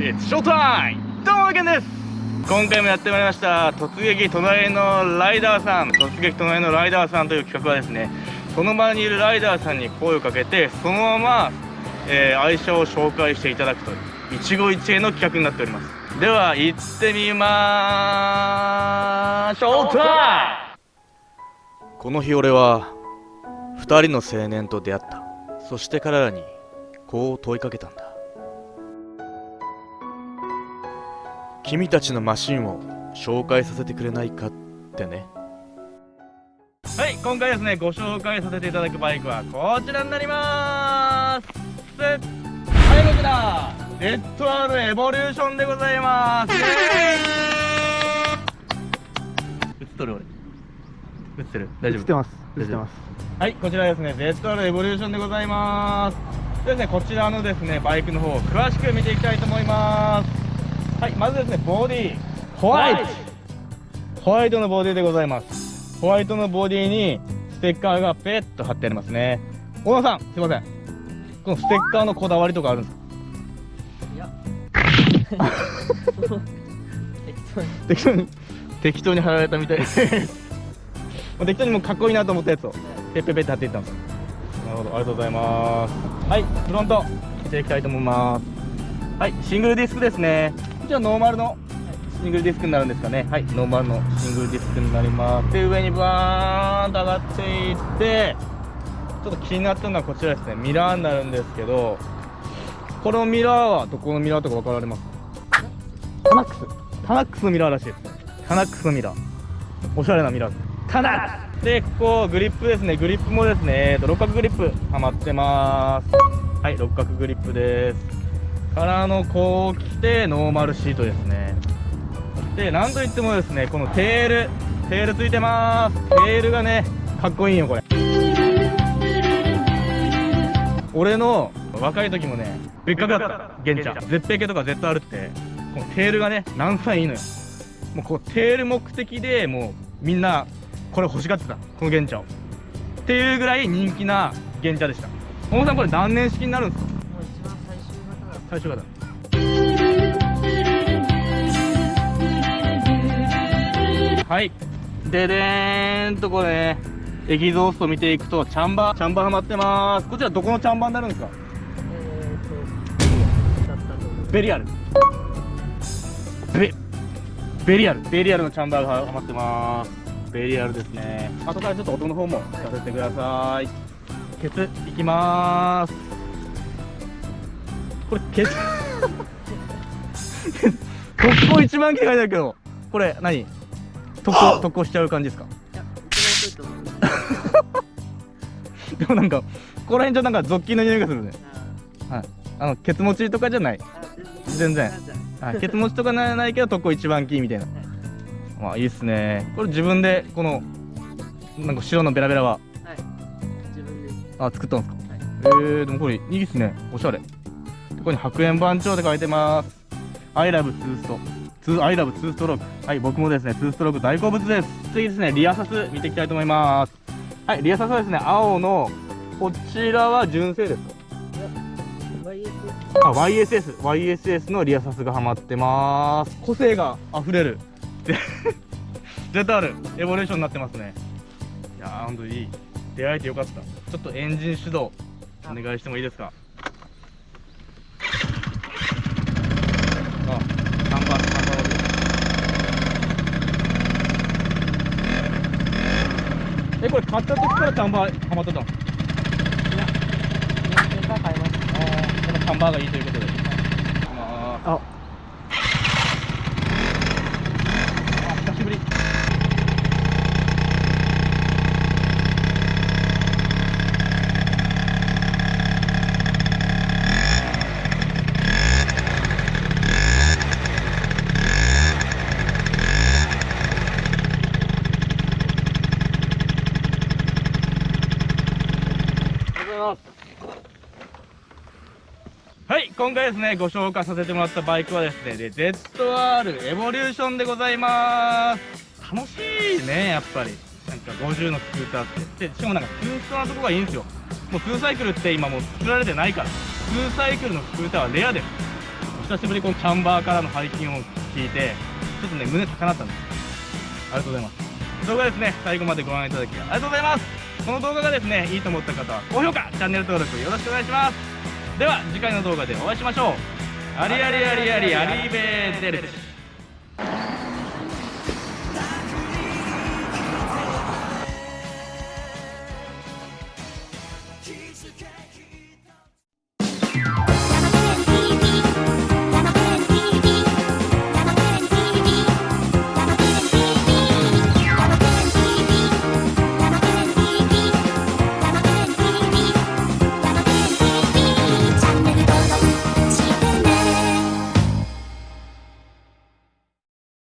ショータイムどうもけんです!今回もやってまいりました突撃隣のライダーさん突撃隣のライダーさんという企画はですねその場にいるライダーさんに声をかけてそのまま、えー、愛車を紹介していただくという一期一会の企画になっております。では行ってみまーしょうタイムこの日俺は2人の青年と出会った。そして彼らにこう問いかけたんだ君たちのマシンを紹介させてくれないかってね。はい今回ですねご紹介させていただくバイクはこちらになります。はいこちらレッド R エボリューションでございます。映っとる俺映ってる大丈夫映ってます。映ってます。はいこちらですね ZR エボリューションでございます。でですねこちらのですねバイクの方を詳しく見ていきたいと思いますはいまずですねボディ。ホワイト。ホワイトのボディでございます。ホワイトのボディにステッカーがペッと貼ってありますね。小野さんすいません。このステッカーのこだわりとかあるんですか？いや。適当に。適当に貼られたみたい。で す適当にもうかっこいいなと思ったやつを。ペッペッペッって貼っていったんですなるほど。ありがとうございます。はいフロント。見ていきたいと思います。はいシングルディスクですね。こちらノーマルのシングルディスクになるんですかね。はいノーマルのシングルディスクになります。で上にバーンと上がっていってちょっと気になったのはこちらですね。ミラーになるんですけどこのミラーはどこのミラーとか分かられます？タナックス。タナックスのミラーらしいですね。タナックスのミラー。おしゃれなミラーです。タナックス。でここグリップですね。グリップもですね、えーと、六角グリップはまってます。はい六角グリップです。からのこう来てノーマルシートですね。でなんといってもですねこのテールテールついてます。テールがねかっこいいよこれ。俺の若い時もね別格だった玄ちゃん。絶平系とか ZR って。このテールがね何歳いいのよ。もうこうテール目的でもうみんなこれ欲しがってた。この玄茶を。っていうぐらい人気な玄茶でした。小野さんこれ何年式になるんですか？最初型はい。ででーんとこれねエキゾースト見ていくとチャンバーチャンバーはまってます。こちらどこのチャンバーになるんですか？ベリアルベベリアル。ベリアルのチャンバーがはまってます。ベリアルですね。後からちょっと音の方も聞かせてください。ケツ。いきまーすこれケツ特攻一番機械だけどこれ何？特攻特攻しちゃう感じですか？いやでもなんかここら辺ちょっとなんかゾッキーの匂いがするね。はい。あのケツ持ちとかじゃない。あ全然。あはい、ケツ持ちとかならないけど特攻一番キーみたいな。まあいいっすね。これ自分でこのなんか白のベラベラは。はい。自分で。あ作ったんですか？はい。えー、でもこれいいっすね。おしゃれここに白煙番長って書いてます。I love 2スト 2- I love 2ストロークはい僕もですね2ストローク大好物です。次ですねリアサス見ていきたいと思います。はいリアサスはですね青のこちらは純正です。か YS あ YSS YSS のリアサスがはまってます。個性があふれる。ZR エボリューションになってますね。いやーほんといい。出会えてよかった。ちょっとエンジン始動お願いしてもいいですか？あ3番3番えこれ買った時からチャンバーはまってたの？いや年間買いました。このチャンバーがいいということで。あー。ああ久しぶりはい、今回ですね、ご紹介させてもらったバイクはですね、で ZR エボリューションでございます。楽しいね、やっぱり。なんか50のスクーターって。で、しかもなんかツーストなとこがいいんですよ。もうツーサイクルって今もう作られてないから。ツーサイクルのスクーターはレアです。久しぶりこのキャンバーからの背筋を聞いてちょっとね胸高鳴ったんですありがとうございます動画ですね最後までご覧いただきありがとうございますこの動画がですねいいと思った方は高評価チャンネル登録よろしくお願いします。では次回の動画でお会いしましょう。ありありありありありべーデルです。気づけ